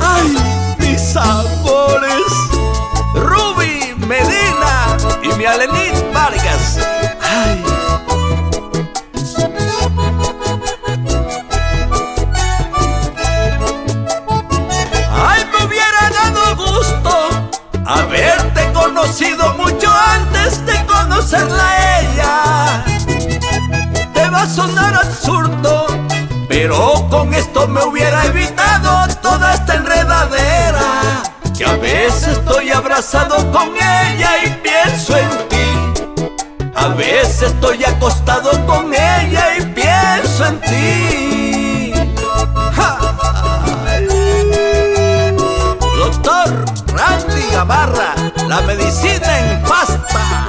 Ay, mis amores, Ruby Medina y mi Alenit Vargas. Ay. Ay, me hubiera dado gusto haberte conocido mucho antes de conocerla a ella. Te va a sonar absurdo, pero con esto me hubiera evitado toda esta enredadera. Que a veces estoy abrazado con ella y pienso en ti. A veces estoy acostado con ella y pienso en ti. Doctor Randy Gamarra, la medicina en pasta.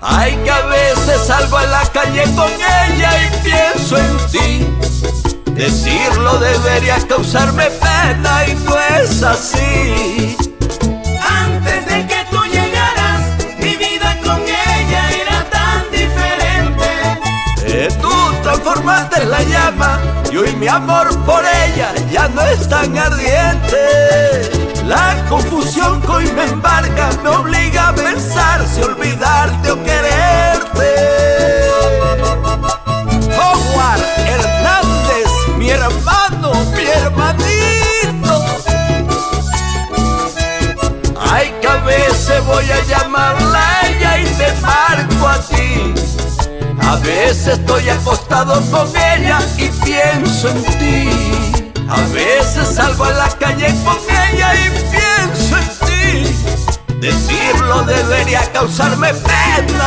Ay, que a veces salgo a la calle con ella y pienso en ti. Decirlo debería causarme pena y no es así. Antes de que tú llegaras, mi vida con ella era tan diferente. Eh, tú transformaste la llama y hoy mi amor por ella ya no es tan ardiente. La confusión que hoy me embarga me obliga a pensar si olvidarte o quererte. Ay, que a veces voy a llamarla a ella y te marco a ti. A veces estoy acostado con ella y pienso en ti. A veces salgo a la calle con ella y pienso en ti. Decirlo debería causarme pena